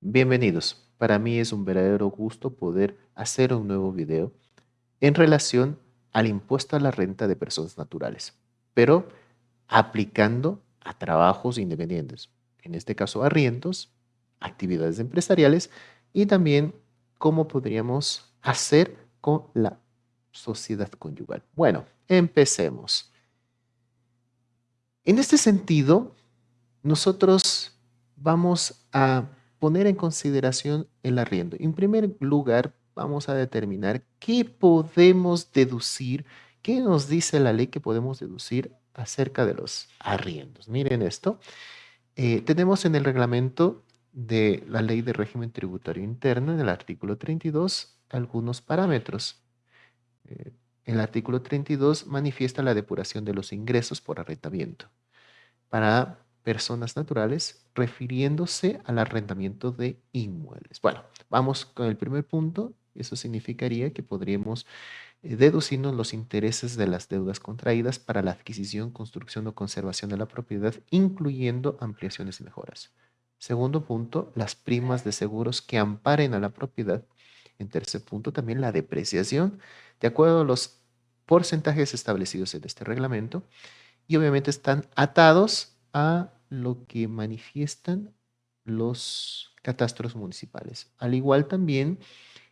Bienvenidos. Para mí es un verdadero gusto poder hacer un nuevo video en relación al impuesto a la renta de personas naturales, pero aplicando a trabajos independientes, en este caso arriendos, actividades empresariales y también cómo podríamos hacer con la sociedad conyugal. Bueno, empecemos. En este sentido, nosotros vamos a poner en consideración el arriendo. En primer lugar, vamos a determinar qué podemos deducir, qué nos dice la ley que podemos deducir acerca de los arriendos. Miren esto. Eh, tenemos en el reglamento de la ley de régimen tributario interno, en el artículo 32, algunos parámetros. Eh, el artículo 32 manifiesta la depuración de los ingresos por arrendamiento. Para personas naturales refiriéndose al arrendamiento de inmuebles. Bueno, vamos con el primer punto. Eso significaría que podríamos eh, deducirnos los intereses de las deudas contraídas para la adquisición, construcción o conservación de la propiedad, incluyendo ampliaciones y mejoras. Segundo punto, las primas de seguros que amparen a la propiedad. En tercer punto, también la depreciación, de acuerdo a los porcentajes establecidos en este reglamento. Y obviamente están atados a lo que manifiestan los catastros municipales. Al igual también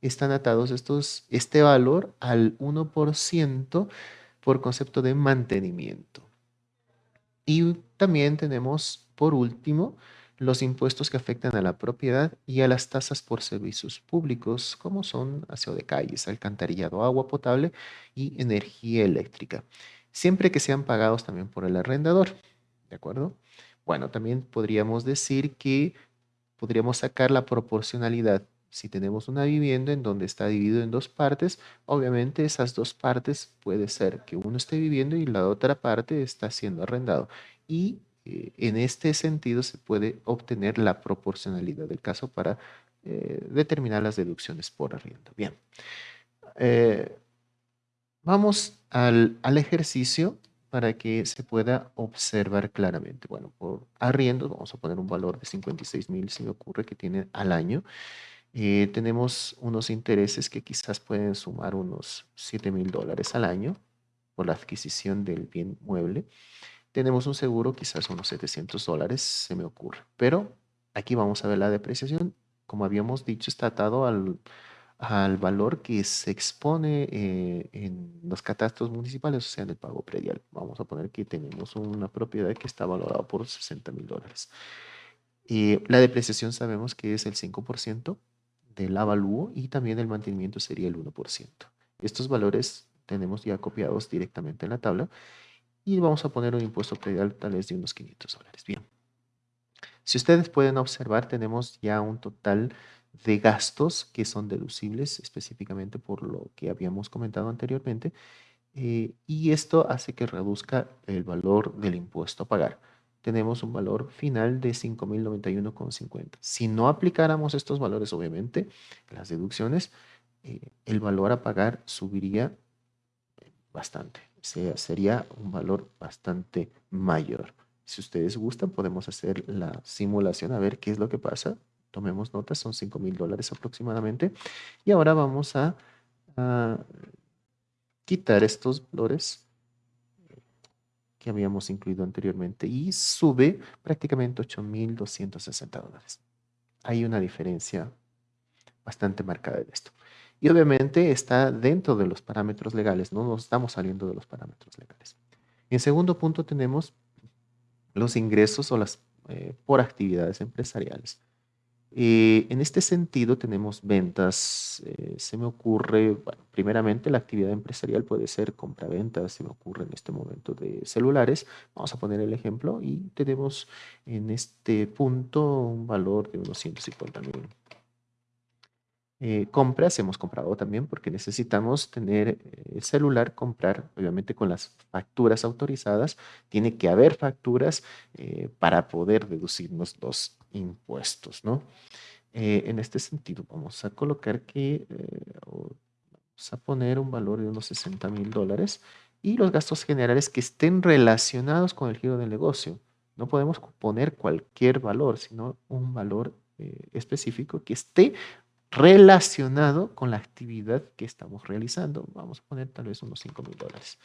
están atados estos, este valor al 1% por concepto de mantenimiento. Y también tenemos, por último, los impuestos que afectan a la propiedad y a las tasas por servicios públicos, como son aseo de calles, alcantarillado, agua potable y energía eléctrica, siempre que sean pagados también por el arrendador. ¿De acuerdo? Bueno, también podríamos decir que podríamos sacar la proporcionalidad. Si tenemos una vivienda en donde está dividido en dos partes, obviamente esas dos partes puede ser que uno esté viviendo y la otra parte está siendo arrendado. Y eh, en este sentido se puede obtener la proporcionalidad del caso para eh, determinar las deducciones por arriendo. Bien, eh, vamos al, al ejercicio para que se pueda observar claramente. Bueno, por arriendo vamos a poner un valor de 56 mil, si me ocurre, que tiene al año. Eh, tenemos unos intereses que quizás pueden sumar unos 7 mil dólares al año por la adquisición del bien mueble. Tenemos un seguro, quizás unos 700 dólares, se me ocurre. Pero aquí vamos a ver la depreciación. Como habíamos dicho, está atado al, al valor que se expone eh, en los catastros municipales, o sea, en el pago predial. Vamos a poner que tenemos una propiedad que está valorada por 60 mil dólares. y la depreciación sabemos que es el 5% del avalúo y también el mantenimiento sería el 1%. Estos valores tenemos ya copiados directamente en la tabla y vamos a poner un impuesto predial tal vez de unos 500 dólares. Bien. Si ustedes pueden observar, tenemos ya un total de gastos que son deducibles específicamente por lo que habíamos comentado anteriormente eh, y esto hace que reduzca el valor del impuesto a pagar. Tenemos un valor final de 5.091,50. Si no aplicáramos estos valores, obviamente, las deducciones, eh, el valor a pagar subiría bastante. O sería un valor bastante mayor. Si ustedes gustan, podemos hacer la simulación a ver qué es lo que pasa tomemos notas, son 5 mil dólares aproximadamente. Y ahora vamos a, quitar estos valores que habíamos incluido anteriormente y sube prácticamente 8.260 dólares. Hay una diferencia bastante marcada de esto. Y obviamente está dentro de los parámetros legales, no nos estamos saliendo de los parámetros legales. En segundo punto tenemos los ingresos o las eh, por actividades empresariales. Eh, en este sentido tenemos ventas, eh, se me ocurre, bueno, primeramente la actividad empresarial puede ser compra-venta, se me ocurre en este momento de celulares, vamos a poner el ejemplo y tenemos en este punto un valor de unos 150 mil. Eh, compras hemos comprado también porque necesitamos tener el celular, comprar, obviamente con las facturas autorizadas, tiene que haber facturas para poder deducirnos los impuestos, ¿no? Eh, en este sentido, vamos a colocar que, eh, vamos a poner un valor de unos 60 mil dólares y los gastos generales que estén relacionados con el giro del negocio. No podemos poner cualquier valor, sino un valor eh, específico que esté relacionado con la actividad que estamos realizando. Vamos a poner tal vez unos 5 mil dólares.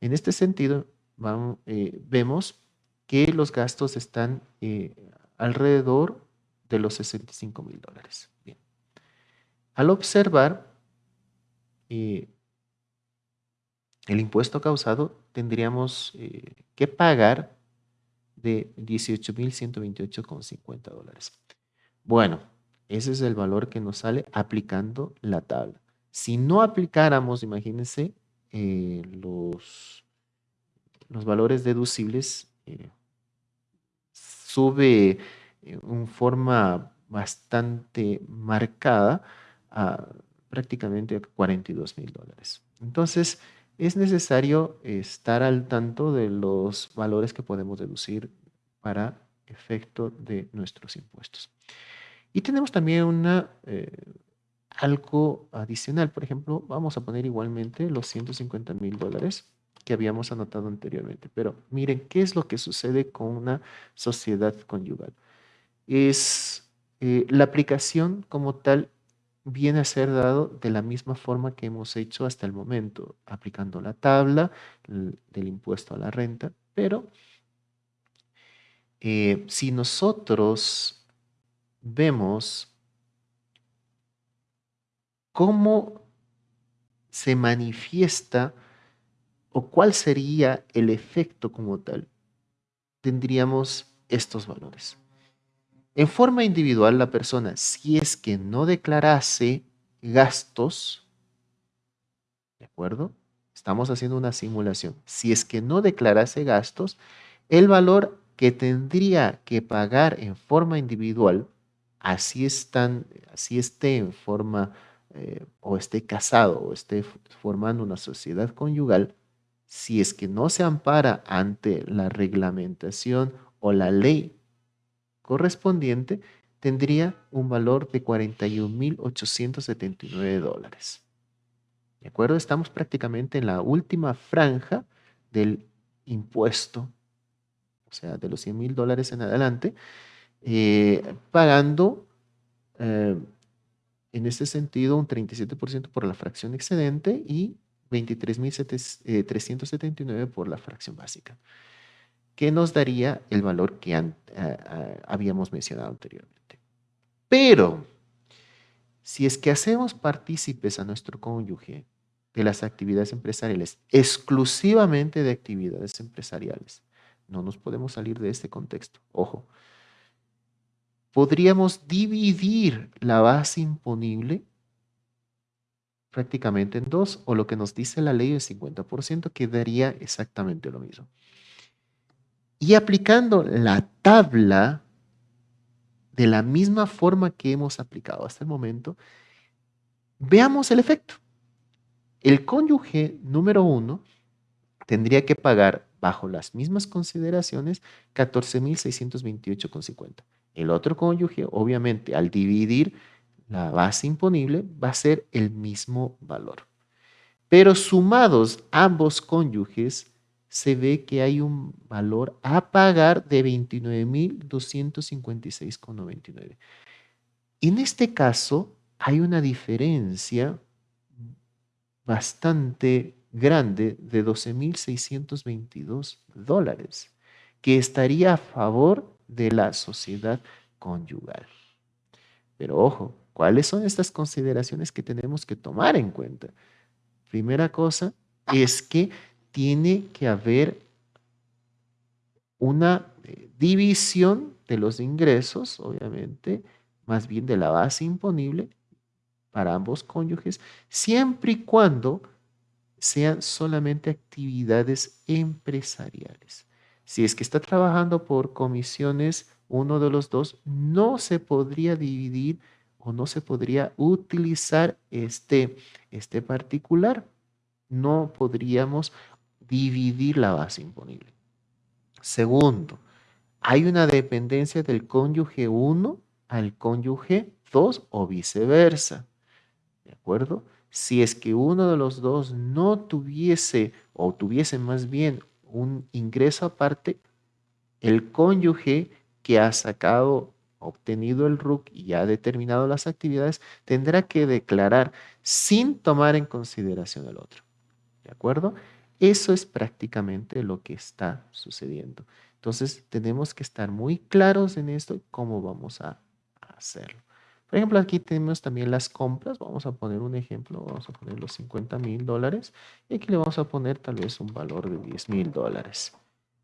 En este sentido, vemos que los gastos están alrededor de los 65 mil dólares. Bien. Al observar el impuesto causado, tendríamos que pagar de 18.128,50 dólares. Bueno, ese es el valor que nos sale aplicando la tabla. Si no aplicáramos, imagínense, eh, los, los valores deducibles, eh, sube en forma bastante marcada a prácticamente 42 mil dólares. Entonces, es necesario estar al tanto de los valores que podemos deducir para efecto de nuestros impuestos. Y tenemos también una, eh, algo adicional. Por ejemplo, vamos a poner igualmente los 150 mil dólares que habíamos anotado anteriormente. Pero miren, ¿qué es lo que sucede con una sociedad conyugal? Es eh, la aplicación como tal viene a ser dado de la misma forma que hemos hecho hasta el momento, aplicando la tabla del impuesto a la renta, pero eh, si nosotros vemos cómo se manifiesta o cuál sería el efecto como tal, tendríamos estos valores. En forma individual, la persona, si es que no declarase gastos, ¿de acuerdo? Estamos haciendo una simulación. Si es que no declarase gastos, el valor que tendría que pagar en forma individual, así, están, así esté en forma eh, o esté casado o esté formando una sociedad conyugal, si es que no se ampara ante la reglamentación o la ley correspondiente tendría un valor de 41.879 dólares. ¿De acuerdo? Estamos prácticamente en la última franja del impuesto, o sea, de los 100 mil dólares en adelante, eh, pagando eh, en este sentido un 37% por la fracción excedente y 23.379 eh, por la fracción básica que nos daría el valor que habíamos mencionado anteriormente. Pero, si es que hacemos partícipes a nuestro cónyuge de las actividades empresariales, exclusivamente de actividades empresariales, no nos podemos salir de este contexto. Ojo, podríamos dividir la base imponible prácticamente en dos, o lo que nos dice la ley del 50%, que daría exactamente lo mismo. Y aplicando la tabla de la misma forma que hemos aplicado hasta el momento, veamos el efecto. El cónyuge número uno tendría que pagar bajo las mismas consideraciones 14.628,50. El otro cónyuge, obviamente, al dividir la base imponible, va a ser el mismo valor. Pero sumados ambos cónyuges, se ve que hay un valor a pagar de 29.256,99. En este caso, hay una diferencia bastante grande de 12.622 dólares que estaría a favor de la sociedad conyugal. Pero ojo, ¿cuáles son estas consideraciones que tenemos que tomar en cuenta? Primera cosa es que tiene que haber una eh, división de los ingresos, obviamente, más bien de la base imponible para ambos cónyuges, siempre y cuando sean solamente actividades empresariales. Si es que está trabajando por comisiones, uno de los dos no se podría dividir o no se podría utilizar este, este particular. No podríamos dividir la base imponible. Segundo, hay una dependencia del cónyuge 1 al cónyuge 2 o viceversa. ¿De acuerdo? Si es que uno de los dos no tuviese o tuviese más bien un ingreso aparte, el cónyuge que ha sacado obtenido el RUC y ha determinado las actividades, tendrá que declarar sin tomar en consideración el otro. ¿De acuerdo? Eso es prácticamente lo que está sucediendo. Entonces, tenemos que estar muy claros en esto y cómo vamos a hacerlo. Por ejemplo, aquí tenemos también las compras. Vamos a poner un ejemplo. Vamos a poner los 50 mil dólares. Y aquí le vamos a poner tal vez un valor de 10 mil dólares.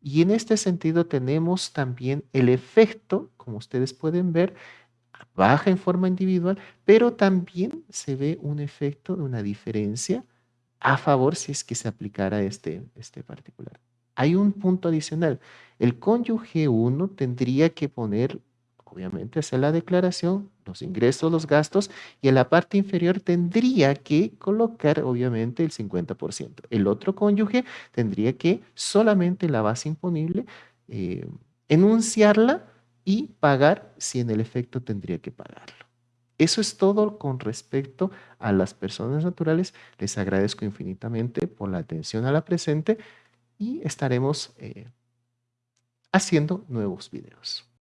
Y en este sentido tenemos también el efecto, como ustedes pueden ver, baja en forma individual, pero también se ve un efecto de una diferencia a favor si es que se aplicara este, este particular. Hay un punto adicional. El cónyuge 1 tendría que poner obviamente hacer la declaración, los ingresos, los gastos, y en la parte inferior tendría que colocar obviamente el 50%. El otro cónyuge tendría que solamente la base imponible eh, enunciarla y pagar si en el efecto tendría que pagarlo. Eso es todo con respecto a las personas naturales. Les agradezco infinitamente por la atención a la presente y estaremos eh, haciendo nuevos videos.